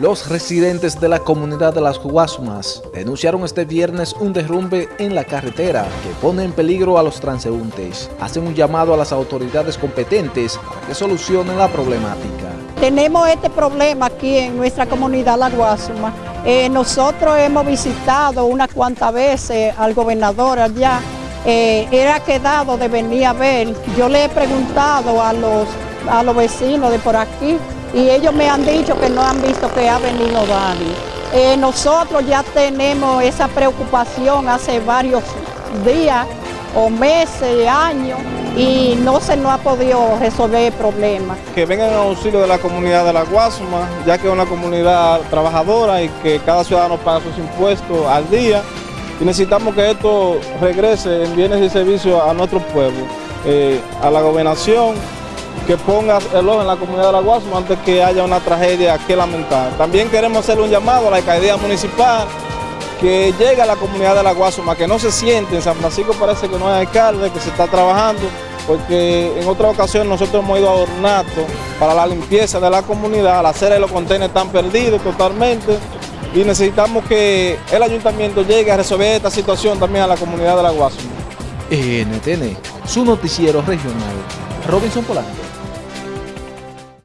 Los residentes de la comunidad de las Guasumas denunciaron este viernes un derrumbe en la carretera que pone en peligro a los transeúntes. Hacen un llamado a las autoridades competentes para que solucionen la problemática. Tenemos este problema aquí en nuestra comunidad La Guasuma. Eh, nosotros hemos visitado unas cuantas veces al gobernador allá. Eh, era quedado de venir a ver. Yo le he preguntado a los, a los vecinos de por aquí y ellos me han dicho que no han visto que ha venido nadie. Eh, nosotros ya tenemos esa preocupación hace varios días o meses, años, y no se nos ha podido resolver el problema. Que vengan en auxilio de la comunidad de La Guasuma, ya que es una comunidad trabajadora y que cada ciudadano paga sus impuestos al día, y necesitamos que esto regrese en bienes y servicios a nuestro pueblo, eh, a la gobernación, que ponga el ojo en la comunidad de La Guasuma antes que haya una tragedia que lamentar. También queremos hacer un llamado a la alcaldía municipal que llegue a la comunidad de La Guasuma, que no se siente, en San Francisco parece que no hay alcalde, que se está trabajando, porque en otra ocasión nosotros hemos ido a Ornato para la limpieza de la comunidad, la acera y los contenedores están perdidos totalmente, y necesitamos que el ayuntamiento llegue a resolver esta situación también a la comunidad de La Guasuma. NTN, su noticiero regional, Robinson Polanco.